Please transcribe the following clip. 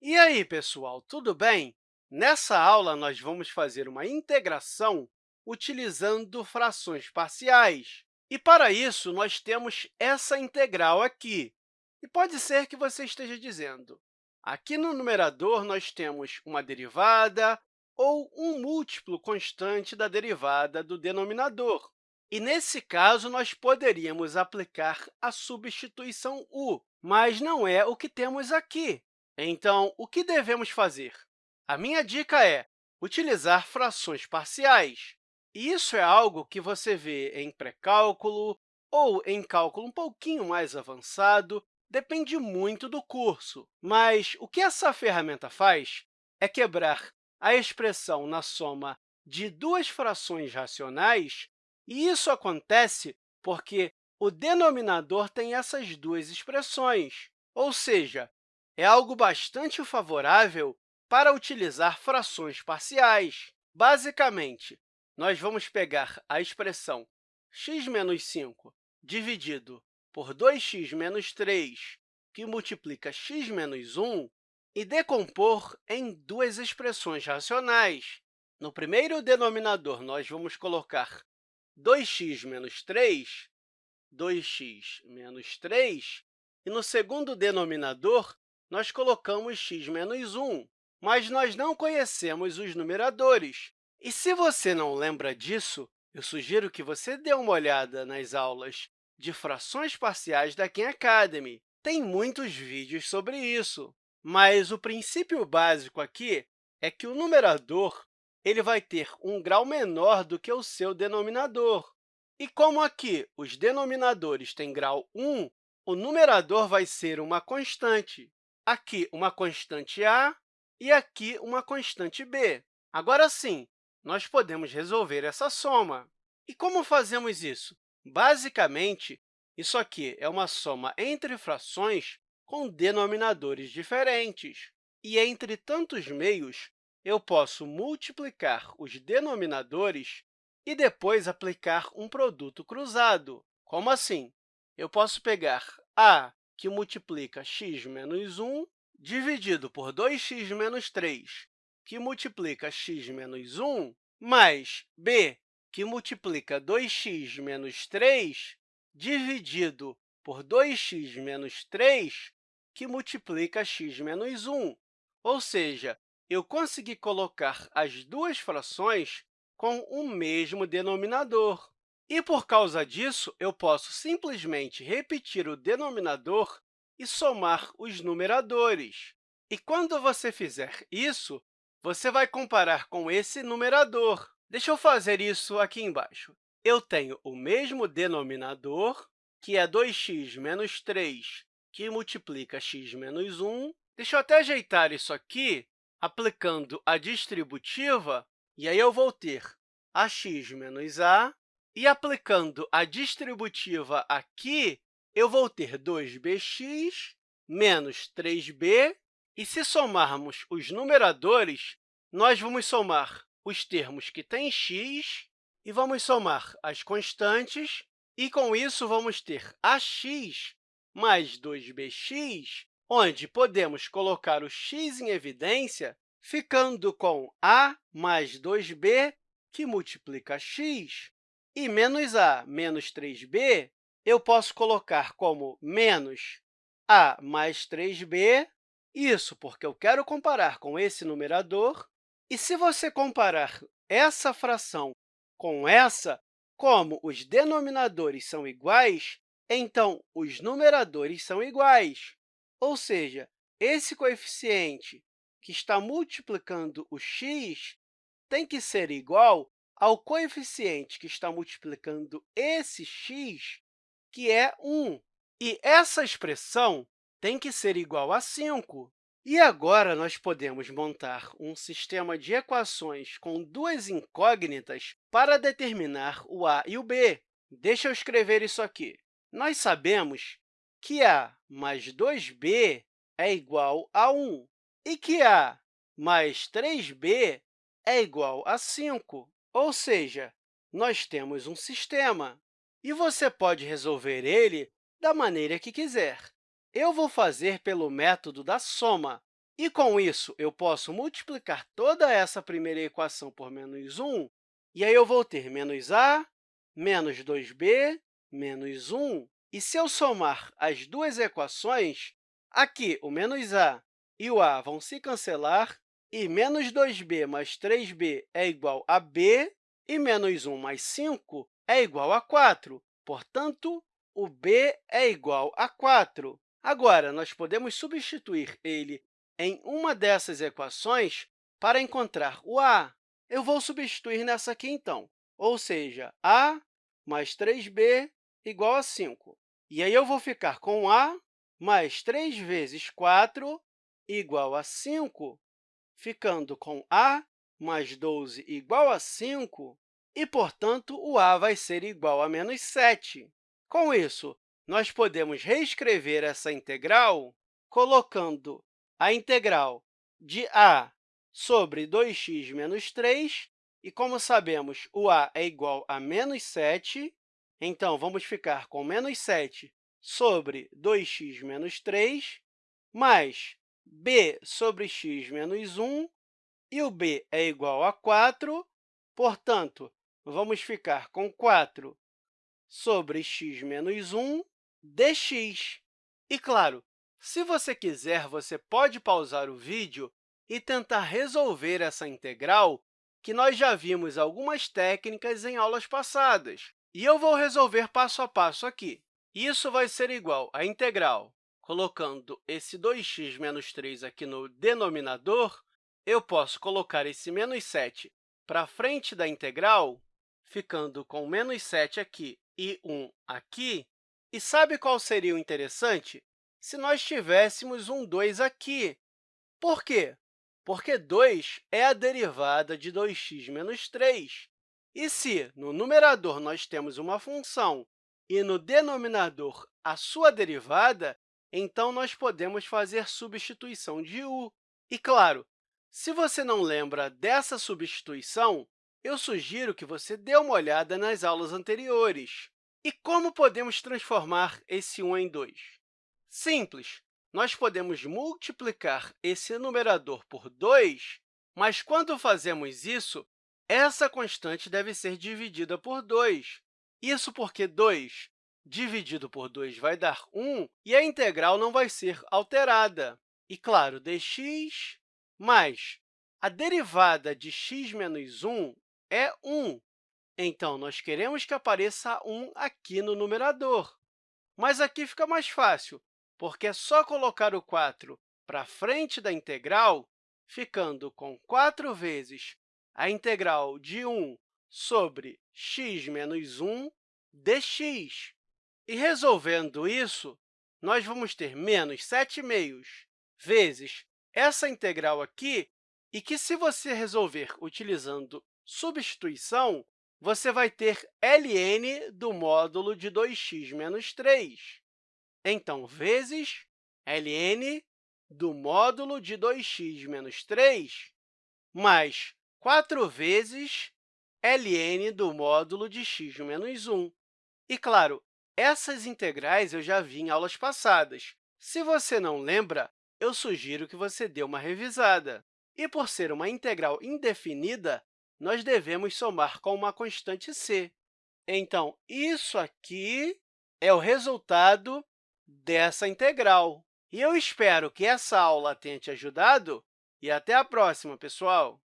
E aí, pessoal, tudo bem? Nessa aula, nós vamos fazer uma integração utilizando frações parciais. E, para isso, nós temos essa integral aqui. E pode ser que você esteja dizendo, aqui no numerador, nós temos uma derivada ou um múltiplo constante da derivada do denominador. E, nesse caso, nós poderíamos aplicar a substituição u, mas não é o que temos aqui. Então, o que devemos fazer? A minha dica é utilizar frações parciais. Isso é algo que você vê em pré-cálculo ou em cálculo um pouquinho mais avançado, depende muito do curso. Mas o que essa ferramenta faz é quebrar a expressão na soma de duas frações racionais, e isso acontece porque o denominador tem essas duas expressões, ou seja, é algo bastante favorável para utilizar frações parciais. Basicamente, nós vamos pegar a expressão x menos 5 dividido por 2x menos 3, que multiplica x menos 1, e decompor em duas expressões racionais. No primeiro denominador, nós vamos colocar 2x menos 3, 2x menos 3, e no segundo denominador, nós colocamos x menos 1, mas nós não conhecemos os numeradores. E se você não lembra disso, eu sugiro que você dê uma olhada nas aulas de frações parciais da Khan Academy. Tem muitos vídeos sobre isso. Mas o princípio básico aqui é que o numerador ele vai ter um grau menor do que o seu denominador. E como aqui os denominadores têm grau 1, o numerador vai ser uma constante aqui uma constante a e aqui uma constante b. Agora sim, nós podemos resolver essa soma. E como fazemos isso? Basicamente, isso aqui é uma soma entre frações com denominadores diferentes. E entre tantos meios, eu posso multiplicar os denominadores e depois aplicar um produto cruzado. Como assim? Eu posso pegar a que multiplica x menos 1, dividido por 2x menos 3, que multiplica x menos 1, mais b, que multiplica 2x menos 3, dividido por 2x menos 3, que multiplica x menos 1. Ou seja, eu consegui colocar as duas frações com o mesmo denominador. E, por causa disso, eu posso simplesmente repetir o denominador e somar os numeradores. E quando você fizer isso, você vai comparar com esse numerador. Deixa eu fazer isso aqui embaixo. Eu tenho o mesmo denominador, que é 2x menos 3, que multiplica x menos 1. Deixa eu até ajeitar isso aqui, aplicando a distributiva, e aí eu vou ter ax menos a e aplicando a distributiva aqui, eu vou ter 2bx menos 3b, e se somarmos os numeradores, nós vamos somar os termos que têm x e vamos somar as constantes, e, com isso, vamos ter ax mais 2bx, onde podemos colocar o x em evidência, ficando com a mais 2b, que multiplica x, e menos a menos 3b, eu posso colocar como menos a mais 3b, isso porque eu quero comparar com esse numerador. E se você comparar essa fração com essa, como os denominadores são iguais, então os numeradores são iguais. Ou seja, esse coeficiente que está multiplicando o x tem que ser igual ao coeficiente que está multiplicando esse x, que é 1. E essa expressão tem que ser igual a 5. E agora, nós podemos montar um sistema de equações com duas incógnitas para determinar o a e o b. Deixa eu escrever isso aqui. Nós sabemos que a mais 2b é igual a 1 e que a mais 3b é igual a 5. Ou seja, nós temos um sistema e você pode resolver ele da maneira que quiser. Eu vou fazer pelo método da soma. E, com isso, eu posso multiplicar toda essa primeira equação por menos 1, e aí eu vou ter menos a, menos 2b, menos 1. E se eu somar as duas equações, aqui o menos a e o a vão se cancelar, e menos 2b mais 3b é igual a b, e menos 1 mais 5 é igual a 4. Portanto, o b é igual a 4. Agora, nós podemos substituir ele em uma dessas equações para encontrar o a. Eu vou substituir nessa aqui, então, ou seja, a mais 3b igual a 5. E aí eu vou ficar com a mais 3 vezes 4 igual a 5, ficando com a mais 12 igual a 5, e, portanto, o a vai ser igual a menos 7. Com isso, nós podemos reescrever essa integral colocando a integral de a sobre 2x menos 3, e, como sabemos, o a é igual a menos 7, então, vamos ficar com menos 7 sobre 2x menos 3, mais b sobre x menos 1, e o b é igual a 4, portanto, vamos ficar com 4 sobre x menos 1 dx. E, claro, se você quiser, você pode pausar o vídeo e tentar resolver essa integral, que nós já vimos algumas técnicas em aulas passadas. E eu vou resolver passo a passo aqui. Isso vai ser igual à integral, colocando esse 2x menos 3 aqui no denominador, eu posso colocar esse menos 7 para frente da integral, ficando com menos 7 aqui e 1 aqui. E sabe qual seria o interessante? Se nós tivéssemos um 2 aqui. Por quê? Porque 2 é a derivada de 2x menos 3. E se no numerador nós temos uma função e no denominador a sua derivada, então nós podemos fazer substituição de u. E, claro, se você não lembra dessa substituição, eu sugiro que você dê uma olhada nas aulas anteriores. E como podemos transformar esse 1 em 2? Simples! Nós podemos multiplicar esse numerador por 2, mas, quando fazemos isso, essa constante deve ser dividida por 2. Isso porque 2 dividido por 2 vai dar 1, e a integral não vai ser alterada. E, claro, dx mais a derivada de x menos 1 é 1. Então, nós queremos que apareça 1 aqui no numerador. Mas aqui fica mais fácil, porque é só colocar o 4 para frente da integral, ficando com 4 vezes a integral de 1 sobre x menos 1 dx. E resolvendo isso, nós vamos ter menos 7 meios vezes essa integral aqui, e que, se você resolver utilizando substituição, você vai ter ln do módulo de 2x menos 3. Então, vezes ln do módulo de 2x menos 3, mais 4 vezes ln do módulo de x menos 1. E, claro, essas integrais eu já vi em aulas passadas. Se você não lembra, eu sugiro que você dê uma revisada. E, por ser uma integral indefinida, nós devemos somar com uma constante c. Então, isso aqui é o resultado dessa integral. E eu espero que essa aula tenha te ajudado e até a próxima, pessoal!